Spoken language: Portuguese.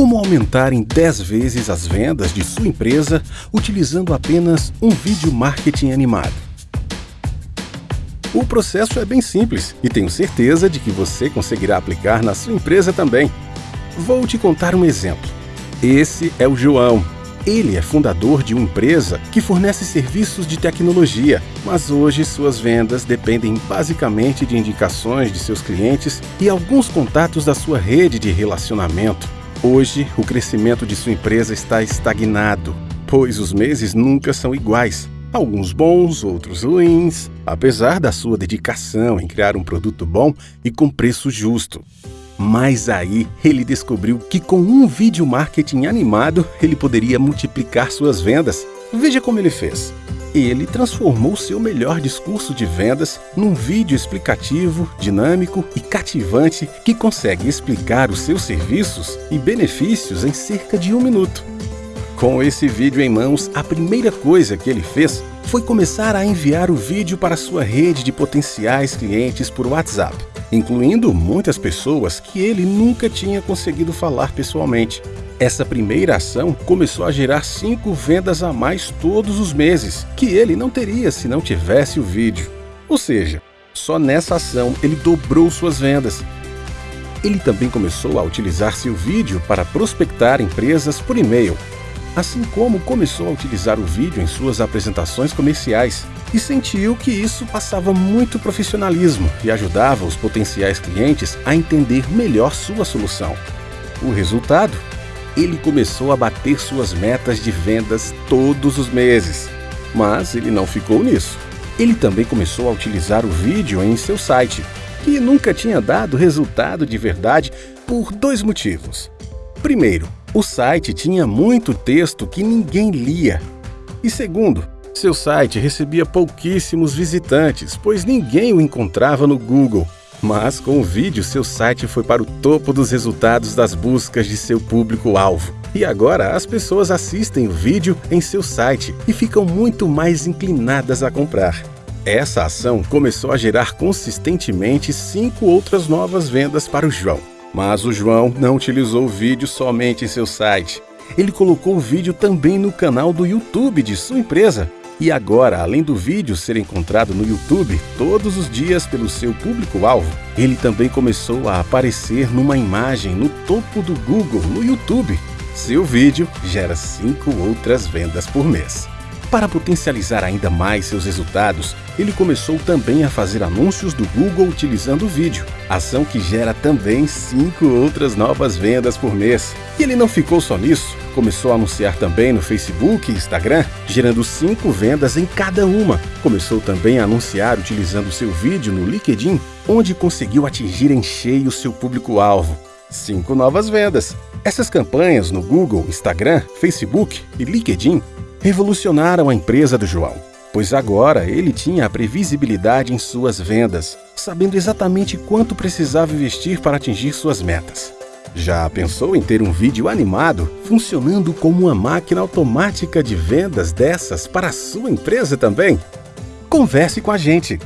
Como aumentar em 10 vezes as vendas de sua empresa utilizando apenas um vídeo marketing animado? O processo é bem simples e tenho certeza de que você conseguirá aplicar na sua empresa também. Vou te contar um exemplo. Esse é o João. Ele é fundador de uma empresa que fornece serviços de tecnologia, mas hoje suas vendas dependem basicamente de indicações de seus clientes e alguns contatos da sua rede de relacionamento. Hoje, o crescimento de sua empresa está estagnado, pois os meses nunca são iguais. Alguns bons, outros ruins, apesar da sua dedicação em criar um produto bom e com preço justo. Mas aí ele descobriu que com um vídeo marketing animado ele poderia multiplicar suas vendas. Veja como ele fez ele transformou seu melhor discurso de vendas num vídeo explicativo, dinâmico e cativante que consegue explicar os seus serviços e benefícios em cerca de um minuto. Com esse vídeo em mãos, a primeira coisa que ele fez foi começar a enviar o vídeo para sua rede de potenciais clientes por WhatsApp, incluindo muitas pessoas que ele nunca tinha conseguido falar pessoalmente. Essa primeira ação começou a gerar cinco vendas a mais todos os meses, que ele não teria se não tivesse o vídeo. Ou seja, só nessa ação ele dobrou suas vendas. Ele também começou a utilizar seu vídeo para prospectar empresas por e-mail, assim como começou a utilizar o vídeo em suas apresentações comerciais e sentiu que isso passava muito profissionalismo e ajudava os potenciais clientes a entender melhor sua solução. O resultado ele começou a bater suas metas de vendas todos os meses. Mas ele não ficou nisso. Ele também começou a utilizar o vídeo em seu site, que nunca tinha dado resultado de verdade por dois motivos. Primeiro, o site tinha muito texto que ninguém lia. E segundo, seu site recebia pouquíssimos visitantes, pois ninguém o encontrava no Google. Mas com o vídeo, seu site foi para o topo dos resultados das buscas de seu público-alvo. E agora as pessoas assistem o vídeo em seu site e ficam muito mais inclinadas a comprar. Essa ação começou a gerar consistentemente cinco outras novas vendas para o João. Mas o João não utilizou o vídeo somente em seu site. Ele colocou o vídeo também no canal do YouTube de sua empresa e agora, além do vídeo ser encontrado no YouTube todos os dias pelo seu público-alvo, ele também começou a aparecer numa imagem no topo do Google no YouTube. Seu vídeo gera 5 outras vendas por mês. Para potencializar ainda mais seus resultados, ele começou também a fazer anúncios do Google utilizando o vídeo, ação que gera também 5 outras novas vendas por mês. E ele não ficou só nisso, começou a anunciar também no Facebook e Instagram, gerando 5 vendas em cada uma. Começou também a anunciar utilizando seu vídeo no LinkedIn, onde conseguiu atingir em cheio seu público-alvo. 5 novas vendas. Essas campanhas no Google, Instagram, Facebook e LinkedIn revolucionaram a empresa do João, pois agora ele tinha a previsibilidade em suas vendas, sabendo exatamente quanto precisava investir para atingir suas metas. Já pensou em ter um vídeo animado funcionando como uma máquina automática de vendas dessas para a sua empresa também? Converse com a gente!